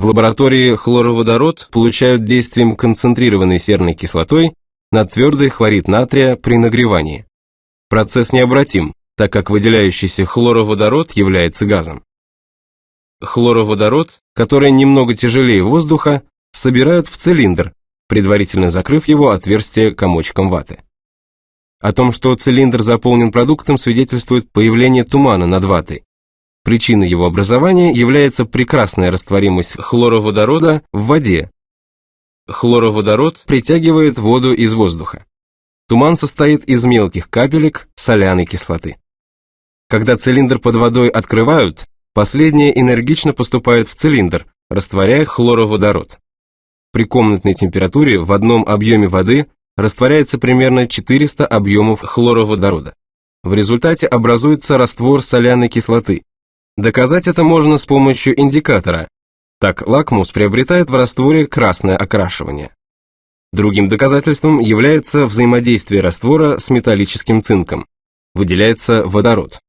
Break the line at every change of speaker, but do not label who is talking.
В лаборатории хлороводород получают действием концентрированной серной кислотой на твердый хлорид натрия при нагревании. Процесс необратим, так как выделяющийся хлороводород является газом. Хлороводород, который немного тяжелее воздуха, собирают в цилиндр, предварительно закрыв его отверстие комочком ваты. О том, что цилиндр заполнен продуктом, свидетельствует появление тумана над ватой. Причиной его образования является прекрасная растворимость хлороводорода в воде. Хлороводород притягивает воду из воздуха. Туман состоит из мелких капелек соляной кислоты. Когда цилиндр под водой открывают, последняя энергично поступает в цилиндр, растворяя хлороводород. При комнатной температуре в одном объеме воды растворяется примерно 400 объемов хлороводорода. В результате образуется раствор соляной кислоты. Доказать это можно с помощью индикатора. Так лакмус приобретает в растворе красное окрашивание. Другим доказательством является взаимодействие раствора с металлическим цинком. Выделяется водород.